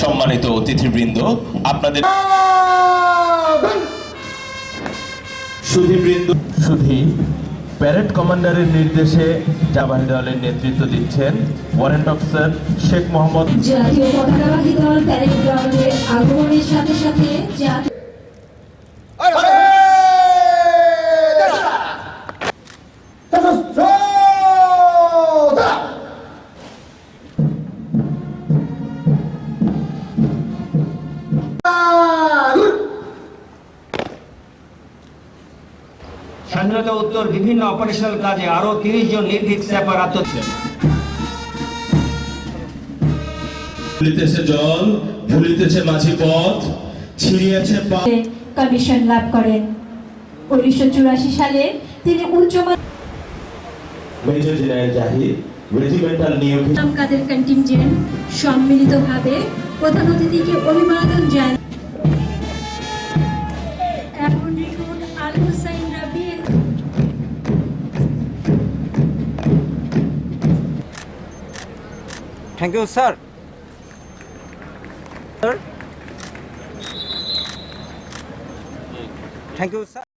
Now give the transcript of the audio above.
সম্মানিত অতিথিবৃন্দ আপনাদের সুধীবৃন্দ। সুধী প্যারেড কমান্ডারের নির্দেশে জাবাহি দলের নেতৃত্ব দিচ্ছেন ওয়ারেন্ট অফিসার শেখ মোহাম্মদ স্বাধীনতা উত্তর বিভিন্ন অপারেশনাল কাজে আরও তিরিশ জন নির্ভীক স্ন্যাপার আত্ম ভুলিতেছে জল ভুলিতেছে মাঝি পথ ছিড়িয়েছে কমিশন লাভ করেন। উনিশশো চুরাশি সালে তিনি উচ্চ মেজর জেনারেল জাহিদ রেজিমেন্টাল নিয়োগ কাদের কন্টিনজেন্ট সম্মিলিতভাবে প্রধান অতিথিকে অভিবাদন জানান। Thank you sir thank you sir